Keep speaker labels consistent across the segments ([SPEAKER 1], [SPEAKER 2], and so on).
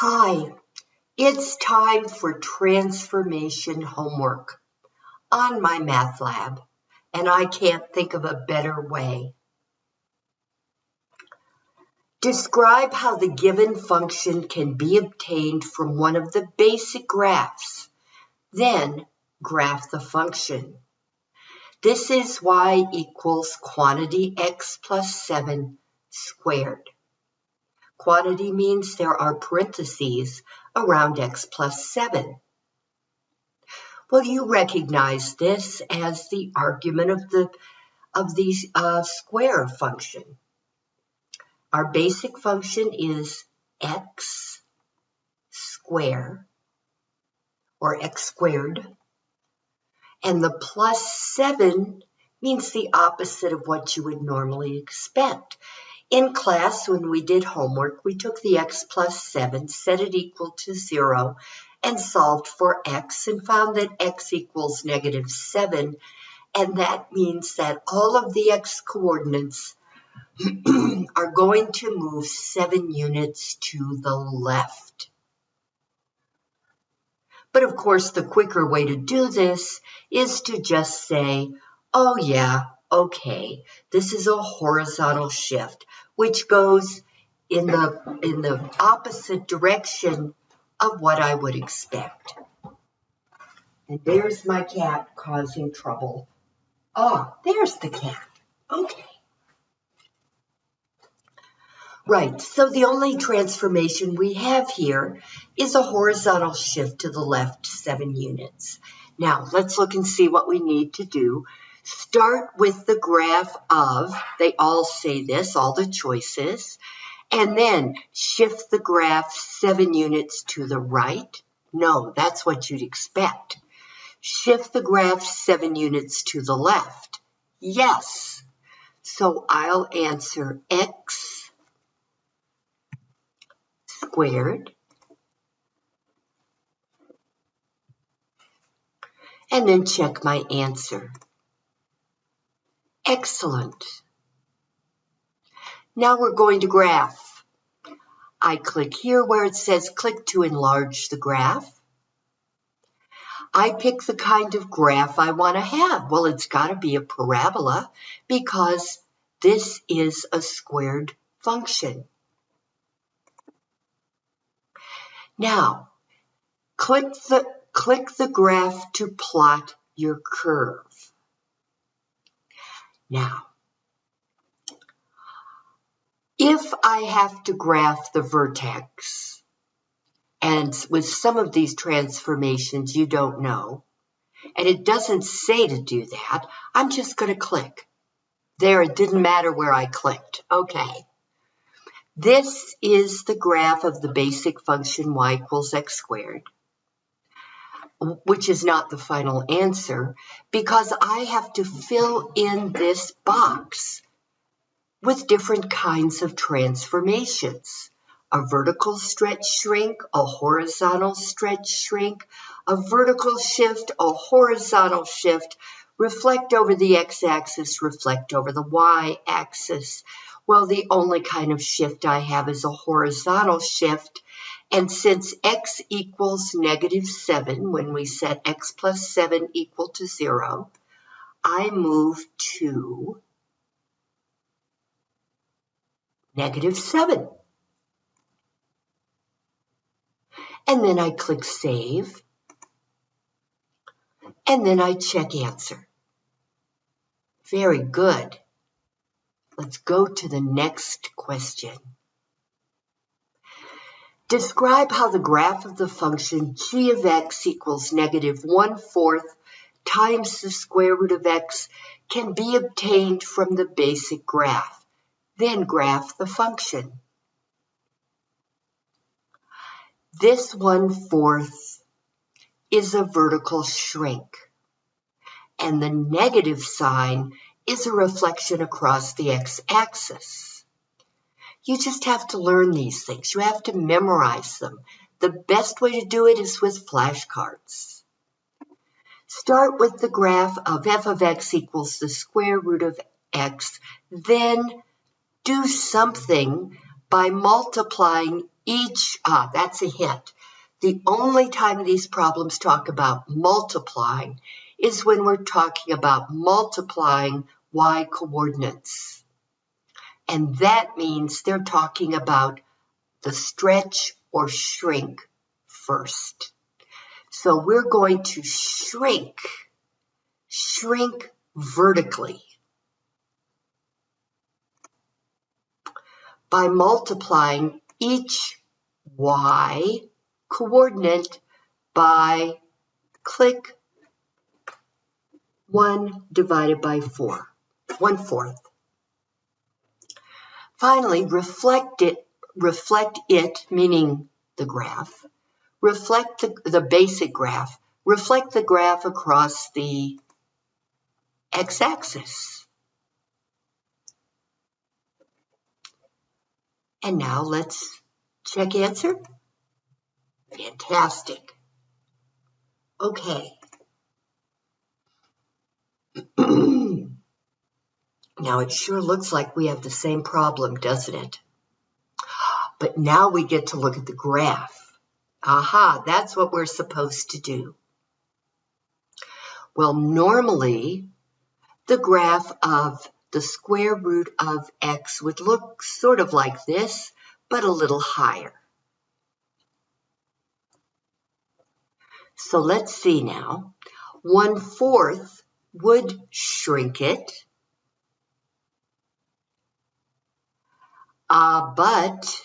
[SPEAKER 1] Hi, it's time for transformation homework on MyMathLab, and I can't think of a better way. Describe how the given function can be obtained from one of the basic graphs. Then graph the function. This is y equals quantity x plus 7 squared. Quantity means there are parentheses around x plus 7. Well, you recognize this as the argument of the of the uh, square function. Our basic function is x square or x squared. And the plus 7 means the opposite of what you would normally expect. In class, when we did homework, we took the x plus 7, set it equal to 0, and solved for x and found that x equals negative 7. And that means that all of the x coordinates are going to move 7 units to the left. But of course, the quicker way to do this is to just say, oh yeah, okay, this is a horizontal shift which goes in the in the opposite direction of what I would expect. And there's my cat causing trouble. Ah, there's the cat. Okay. Right, so the only transformation we have here is a horizontal shift to the left seven units. Now, let's look and see what we need to do Start with the graph of, they all say this, all the choices, and then shift the graph seven units to the right. No, that's what you'd expect. Shift the graph seven units to the left. Yes. So I'll answer x squared and then check my answer. Excellent. Now we're going to graph. I click here where it says click to enlarge the graph. I pick the kind of graph I want to have. Well, it's got to be a parabola because this is a squared function. Now, click the, click the graph to plot your curve. Now, if I have to graph the vertex, and with some of these transformations you don't know, and it doesn't say to do that, I'm just going to click. There, it didn't matter where I clicked. Okay. This is the graph of the basic function y equals x squared which is not the final answer, because I have to fill in this box with different kinds of transformations. A vertical stretch shrink, a horizontal stretch shrink, a vertical shift, a horizontal shift, reflect over the x-axis, reflect over the y-axis. Well, the only kind of shift I have is a horizontal shift, and since x equals negative 7, when we set x plus 7 equal to 0, I move to negative 7. And then I click Save. And then I check Answer. Very good. Let's go to the next question. Describe how the graph of the function g of x equals negative 1 fourth times the square root of x can be obtained from the basic graph. Then graph the function. This 1 fourth is a vertical shrink. And the negative sign is a reflection across the x-axis. You just have to learn these things. You have to memorize them. The best way to do it is with flashcards. Start with the graph of f of x equals the square root of x. Then do something by multiplying each, ah, that's a hint. The only time these problems talk about multiplying is when we're talking about multiplying y coordinates. And that means they're talking about the stretch or shrink first. So we're going to shrink, shrink vertically by multiplying each y coordinate by click 1 divided by 4, 1 fourth. Finally, reflect it, reflect it, meaning the graph, reflect the, the basic graph, reflect the graph across the x-axis. And now let's check answer. Fantastic. Okay. now it sure looks like we have the same problem, doesn't it? But now we get to look at the graph. Aha, that's what we're supposed to do. Well, normally the graph of the square root of x would look sort of like this, but a little higher. So let's see now. One fourth would shrink it. Uh, but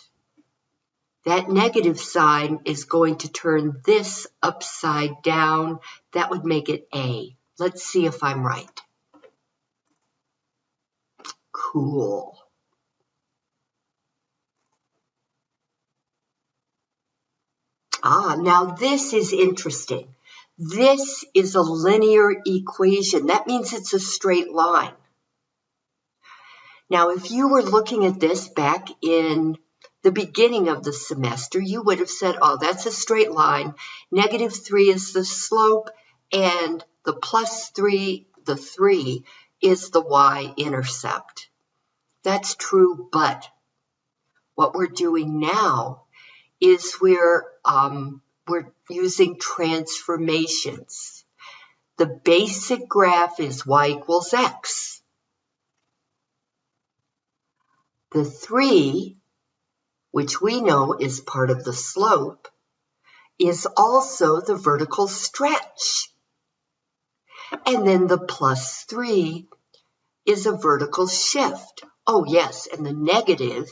[SPEAKER 1] that negative sign is going to turn this upside down. That would make it A. Let's see if I'm right. Cool. Ah, now this is interesting. This is a linear equation. That means it's a straight line. Now, if you were looking at this back in the beginning of the semester, you would have said, oh, that's a straight line. Negative 3 is the slope, and the plus 3, the 3, is the y-intercept. That's true, but what we're doing now is we're, um, we're using transformations. The basic graph is y equals x. The 3, which we know is part of the slope, is also the vertical stretch. And then the plus 3 is a vertical shift. Oh, yes, and the negative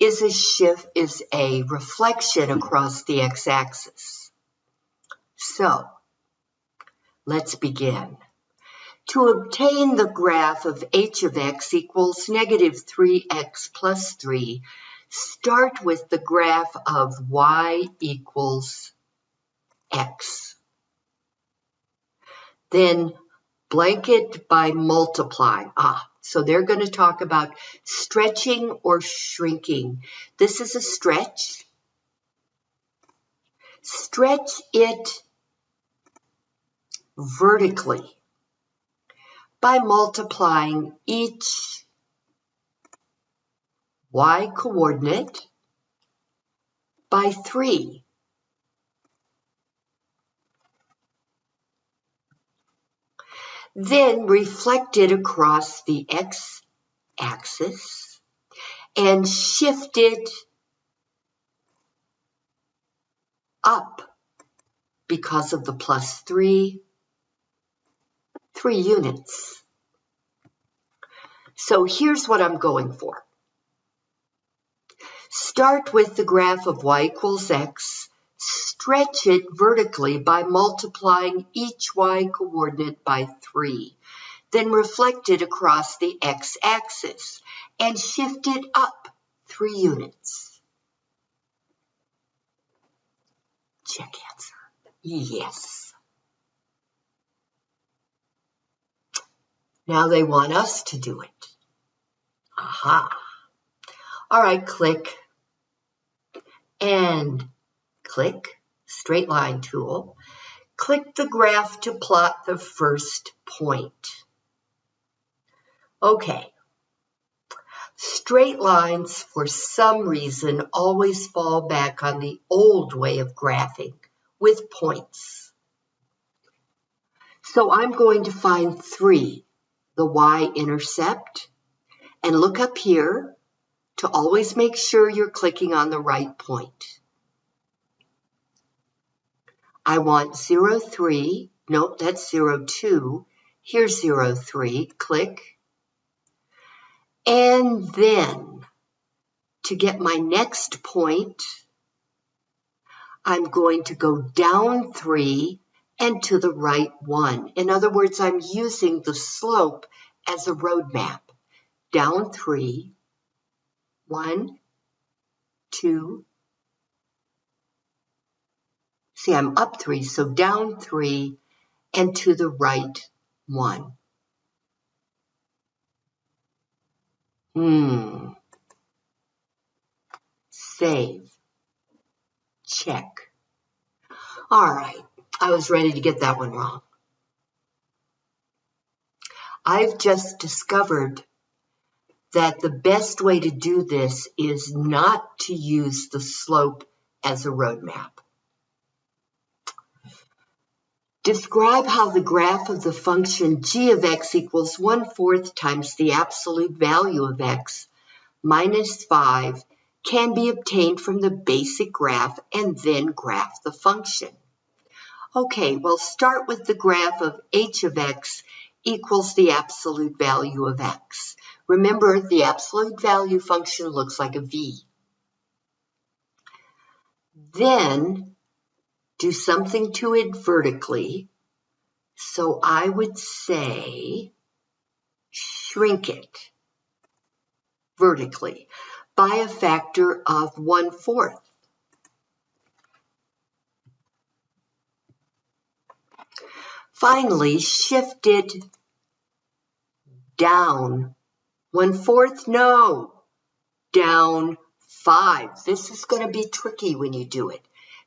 [SPEAKER 1] is a shift, is a reflection across the x-axis. So, let's begin. To obtain the graph of h of x equals negative 3x plus 3, start with the graph of y equals x. Then blanket by multiply. Ah, so they're going to talk about stretching or shrinking. This is a stretch. Stretch it vertically by multiplying each y coordinate by 3. then reflected across the x-axis and shifted up because of the plus 3, 3 units. So here's what I'm going for. Start with the graph of y equals x Stretch it vertically by multiplying each y coordinate by 3. Then reflect it across the x-axis and shift it up 3 units. Check answer. Yes. Now they want us to do it. Aha. All right, click. And click Straight Line tool, click the graph to plot the first point. Okay, Straight lines, for some reason, always fall back on the old way of graphing with points. So I'm going to find 3, the y-intercept, and look up here to always make sure you're clicking on the right point. I want 0, 03, nope, that's 0, 02. Here's 0, 03, click. And then to get my next point, I'm going to go down 3 and to the right 1. In other words, I'm using the slope as a road map. Down three, one, two. See, I'm up 3, so down 3 and to the right 1. Hmm. Save. Check. All right. I was ready to get that one wrong. I've just discovered that the best way to do this is not to use the slope as a roadmap. Describe how the graph of the function g of x equals 1 fourth times the absolute value of x minus 5 can be obtained from the basic graph and then graph the function. Okay, well start with the graph of h of x equals the absolute value of x. Remember, the absolute value function looks like a v. Then do something to it vertically. So I would say shrink it vertically by a factor of one fourth. Finally, shift it down one fourth, no, down five. This is going to be tricky when you do it.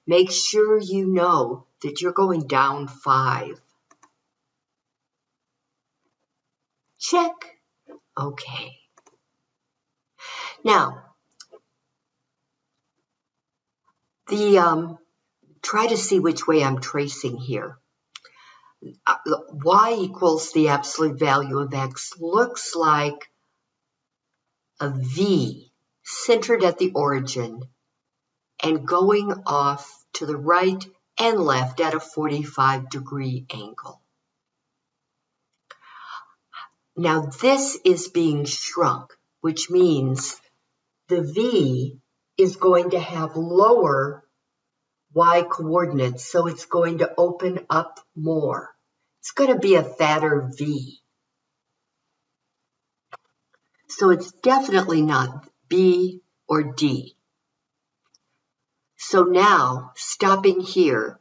[SPEAKER 1] Make sure you know that you're going down five. Check. Okay. Now, the um, try to see which way I'm tracing here. Y equals the absolute value of x looks like a V centered at the origin and going off to the right and left at a 45 degree angle. Now this is being shrunk, which means the V is going to have lower y coordinates, so it's going to open up more. It's going to be a fatter V. So it's definitely not B or D. So now, stopping here,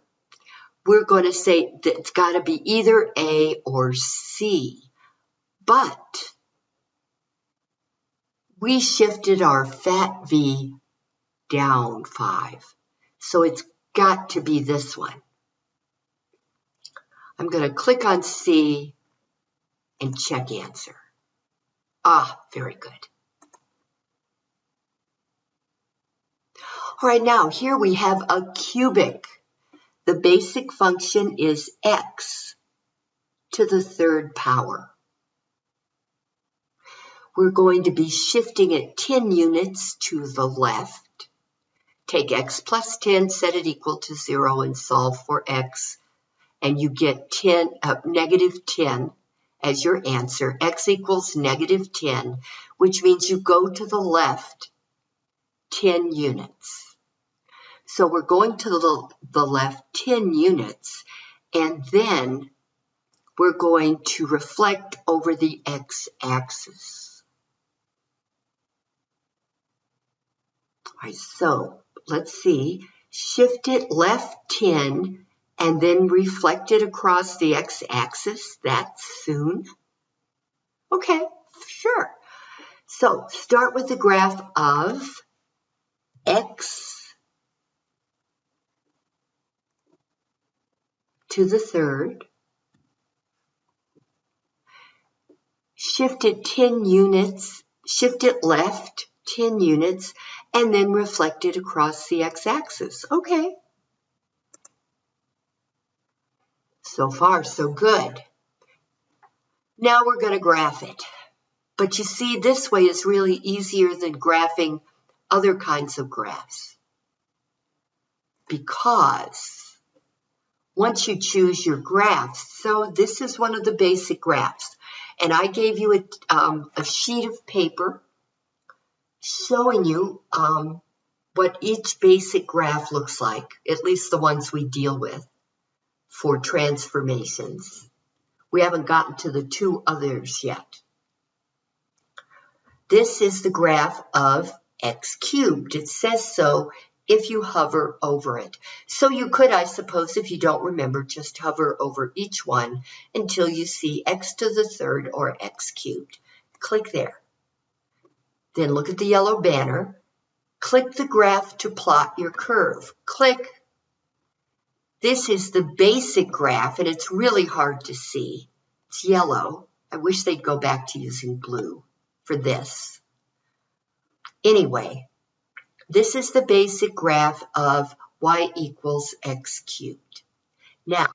[SPEAKER 1] we're going to say that it's got to be either A or C. But we shifted our fat V down 5. So it's got to be this one. I'm going to click on C and check answer. Ah, very good. All right, now here we have a cubic. The basic function is x to the third power. We're going to be shifting it 10 units to the left. Take x plus 10, set it equal to 0, and solve for x. And you get 10, uh, negative 10 as your answer. x equals negative 10, which means you go to the left 10 units. So we're going to the, the left 10 units, and then we're going to reflect over the x-axis. All right, so let's see. Shift it left 10 and then reflect it across the x-axis that soon. Okay, sure. So start with the graph of x to the third, shift it 10 units shift it left 10 units, and then reflected across the x-axis. Okay. So far, so good. Now we're going to graph it. But you see, this way is really easier than graphing other kinds of graphs. Because once you choose your graphs, so this is one of the basic graphs. And I gave you a, um, a sheet of paper showing you um, what each basic graph looks like, at least the ones we deal with for transformations. We haven't gotten to the two others yet. This is the graph of x cubed. It says so if you hover over it. So you could, I suppose, if you don't remember, just hover over each one until you see x to the third or x cubed. Click there. Then look at the yellow banner. Click the graph to plot your curve. Click. This is the basic graph, and it's really hard to see. It's yellow. I wish they'd go back to using blue for this. Anyway, this is the basic graph of y equals x cubed. Now,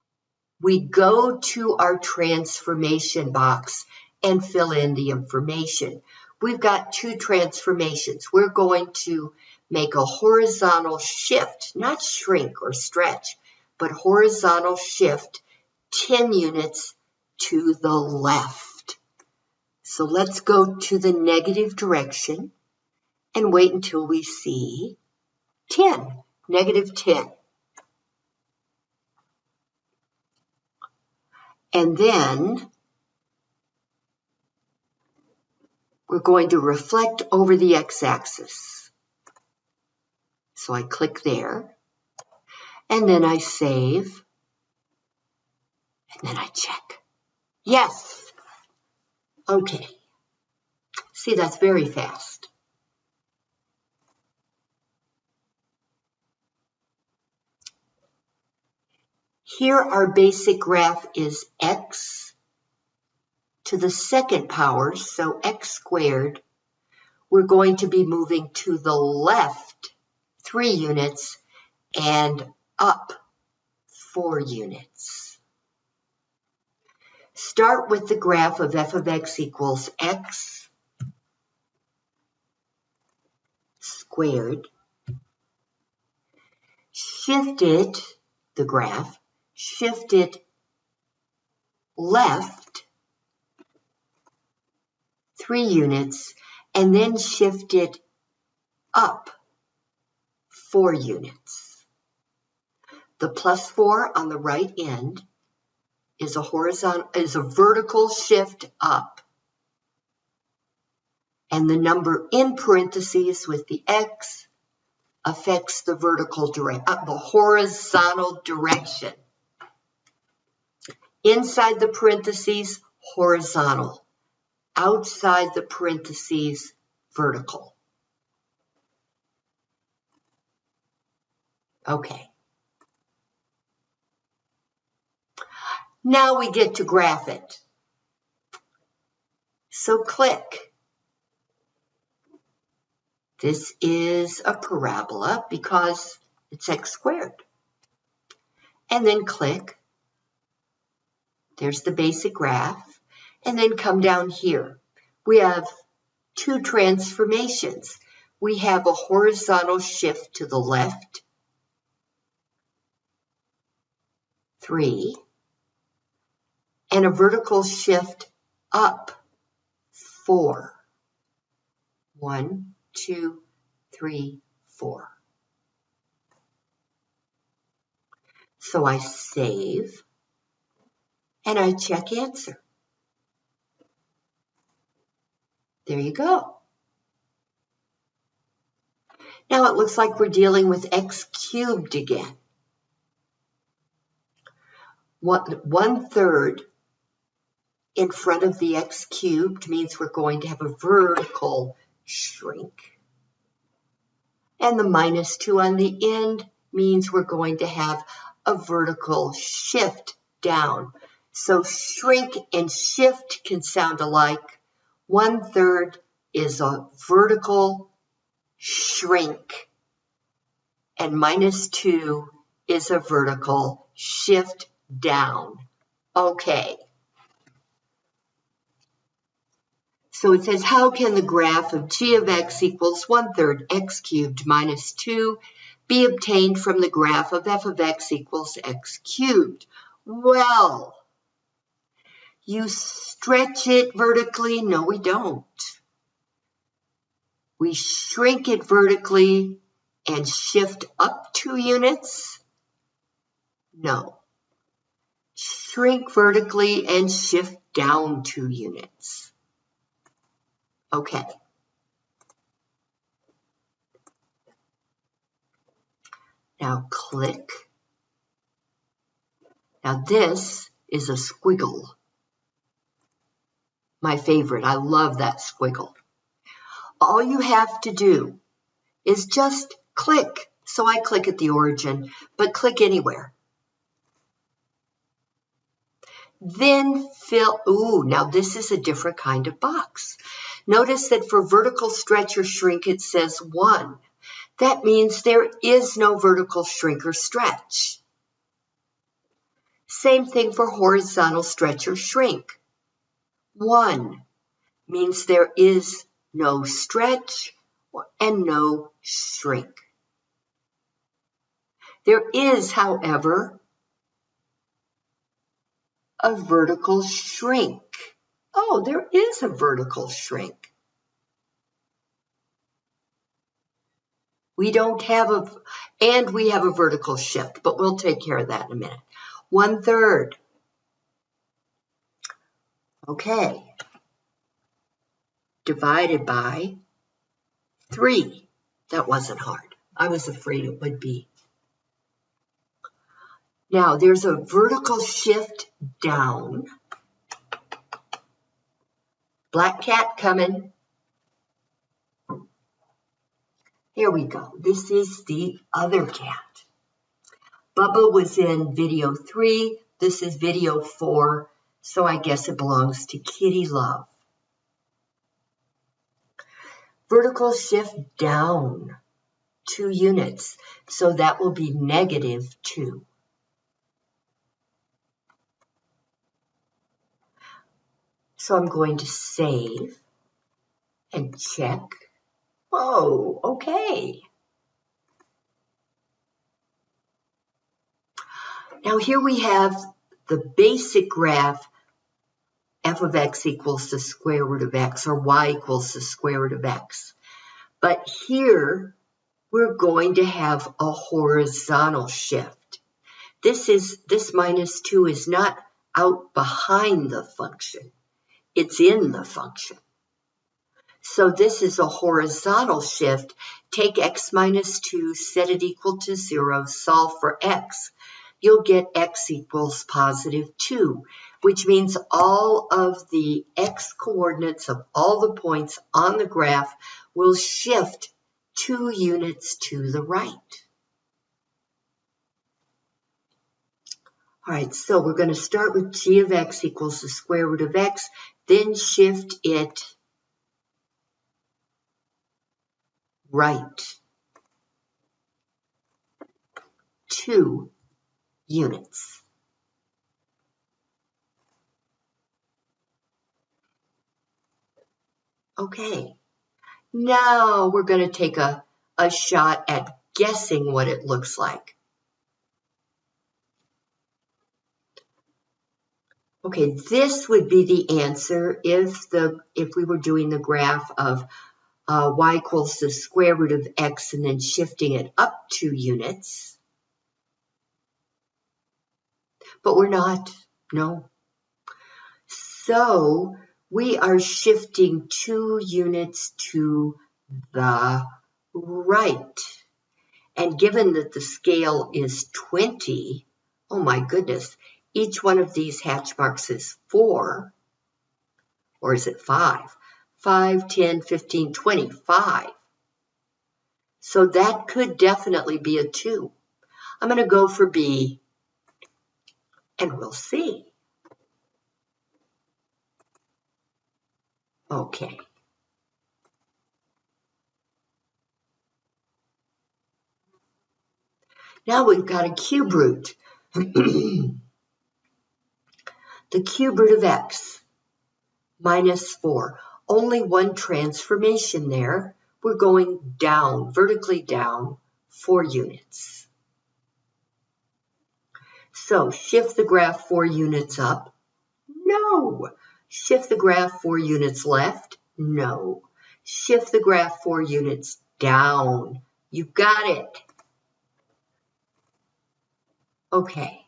[SPEAKER 1] we go to our transformation box and fill in the information we've got two transformations. We're going to make a horizontal shift, not shrink or stretch, but horizontal shift 10 units to the left. So let's go to the negative direction and wait until we see 10, negative 10. And then we're going to reflect over the x-axis. So I click there, and then I save, and then I check. Yes. Okay. See, that's very fast. Here our basic graph is x to the second power, so x squared, we're going to be moving to the left three units and up four units. Start with the graph of f of x equals x squared. Shift it, the graph, shift it left three units and then shift it up four units. The plus four on the right end is a horizontal is a vertical shift up. And the number in parentheses with the x affects the vertical direct uh, the horizontal direction. Inside the parentheses, horizontal outside the parentheses vertical. Okay. Now we get to graph it. So click. This is a parabola because it's x squared. And then click. There's the basic graph and then come down here. We have two transformations. We have a horizontal shift to the left, three, and a vertical shift up, four. One, two, three, four. So I save and I check answer. There you go. Now it looks like we're dealing with x cubed again. One, One third in front of the x cubed means we're going to have a vertical shrink. And the minus 2 on the end means we're going to have a vertical shift down. So shrink and shift can sound alike one third is a vertical shrink and minus 2 is a vertical shift down. Okay. So it says, how can the graph of g of x equals 1 third x cubed minus 2 be obtained from the graph of f of x equals x cubed? Well, you stretch it vertically. No, we don't. We shrink it vertically and shift up two units. No. Shrink vertically and shift down two units. Okay. Now click. Now this is a squiggle. My favorite. I love that squiggle. All you have to do is just click. So I click at the origin, but click anywhere. Then fill, ooh, now this is a different kind of box. Notice that for vertical stretch or shrink, it says one. That means there is no vertical shrink or stretch. Same thing for horizontal stretch or shrink. One means there is no stretch and no shrink. There is, however, a vertical shrink. Oh, there is a vertical shrink. We don't have a, and we have a vertical shift, but we'll take care of that in a minute. One third. Okay. Divided by three. That wasn't hard. I was afraid it would be. Now there's a vertical shift down. Black cat coming. Here we go. This is the other cat. Bubba was in video three. This is video four. So I guess it belongs to Kitty Love. Vertical shift down two units. So that will be negative two. So I'm going to save and check. Oh, okay. Now here we have the basic graph f of x equals the square root of x or y equals the square root of x. But here we're going to have a horizontal shift. This is this minus 2 is not out behind the function it's in the function. So this is a horizontal shift. Take x minus 2, set it equal to 0, solve for x. You'll get x equals positive 2, which means all of the x coordinates of all the points on the graph will shift 2 units to the right. All right, so we're going to start with g of x equals the square root of x then shift it right two units. Okay, now we're going to take a, a shot at guessing what it looks like. Okay, this would be the answer if the if we were doing the graph of uh, y equals the square root of x and then shifting it up two units. But we're not, no. So we are shifting two units to the right. And given that the scale is 20, oh my goodness, each one of these hatch marks is 4, or is it 5? 5, 10, 15, 25. So that could definitely be a 2. I'm going to go for B, and we'll see. Okay Now we've got a cube root. the cube root of x minus 4. Only one transformation there. We're going down, vertically down, 4 units. So shift the graph 4 units up. No! Shift the graph 4 units left. No. Shift the graph 4 units down. You got it. Okay.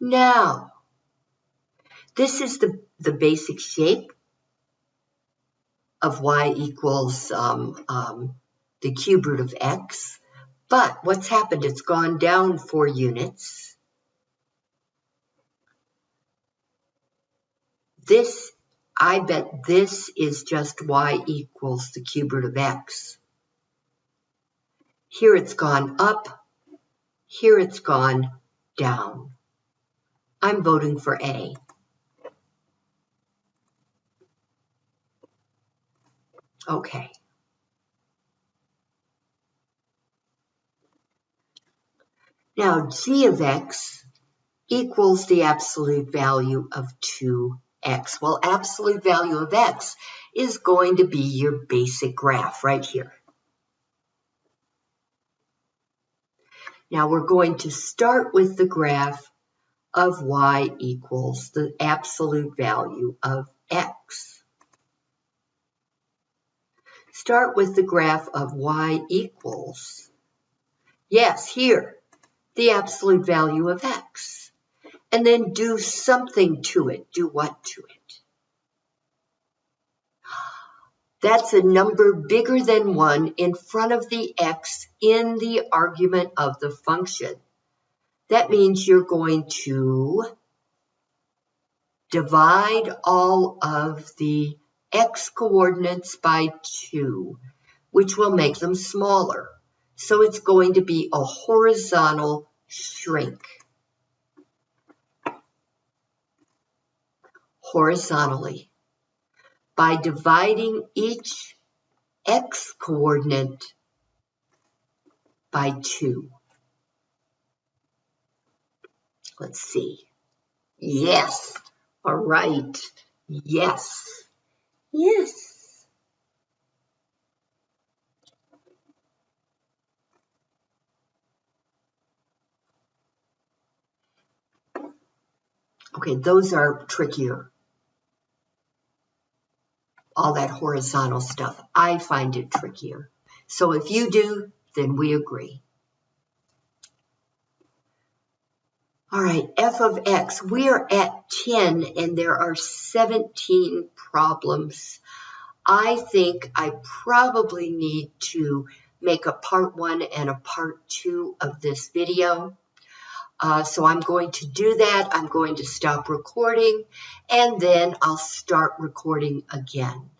[SPEAKER 1] Now, this is the, the basic shape of y equals um, um, the cube root of x. But what's happened? It's gone down four units. This, I bet this is just y equals the cube root of x. Here it's gone up here it's gone down. I'm voting for A. Okay. Now, g of x equals the absolute value of 2x. Well, absolute value of x is going to be your basic graph right here. Now we're going to start with the graph of y equals the absolute value of x. Start with the graph of y equals, yes, here, the absolute value of x. And then do something to it. Do what to it? That's a number bigger than 1 in front of the x in the argument of the function. That means you're going to divide all of the x coordinates by 2, which will make them smaller. So it's going to be a horizontal shrink. Horizontally by dividing each x coordinate by 2. Let's see. Yes. All right. Yes. Yes. Okay, those are trickier all that horizontal stuff. I find it trickier. So if you do, then we agree. All right, f of x, we are at 10 and there are 17 problems. I think I probably need to make a part one and a part two of this video. Uh, so I'm going to do that. I'm going to stop recording and then I'll start recording again.